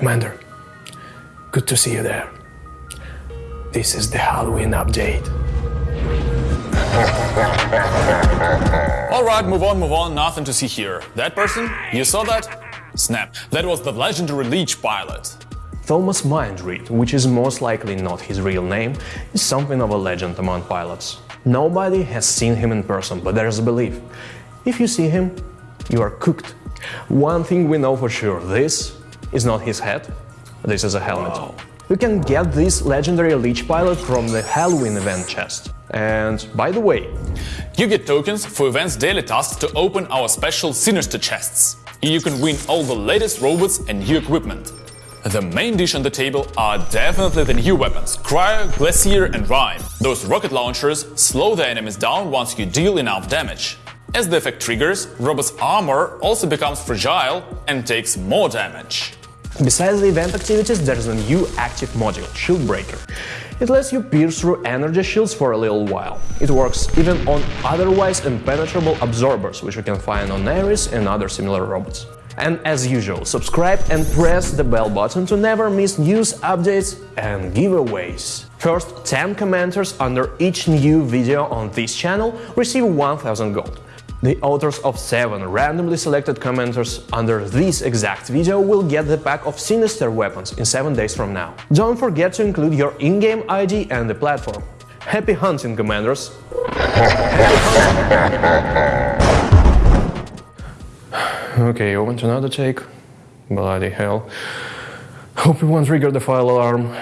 Commander, good to see you there. This is the Halloween update. Alright, move on, move on, nothing to see here. That person? You saw that? Snap, that was the legendary Leech pilot. Thomas Mindreed, which is most likely not his real name, is something of a legend among pilots. Nobody has seen him in person, but there's a belief. If you see him, you are cooked. One thing we know for sure, this is not his head, this is a helmet. Wow. You can get this legendary Leech pilot from the Halloween event chest. And by the way, You get tokens for events daily tasks to open our special Sinister chests. You can win all the latest robots and new equipment. The main dish on the table are definitely the new weapons Cryo, Glacier and Rime. Those rocket launchers slow the enemies down once you deal enough damage. As the effect triggers, robot's armor also becomes fragile and takes more damage. Besides the event activities, there's a new active module, Shield Breaker. It lets you pierce through energy shields for a little while. It works even on otherwise impenetrable absorbers, which you can find on Ares and other similar robots. And as usual, subscribe and press the bell button to never miss news, updates and giveaways. First 10 commenters under each new video on this channel receive 1000 gold. The authors of 7 randomly selected commenters under this exact video will get the pack of Sinister weapons in 7 days from now. Don't forget to include your in-game ID and the platform. Happy hunting, commanders! okay, on to another take. Bloody hell. Hope you won't trigger the file alarm.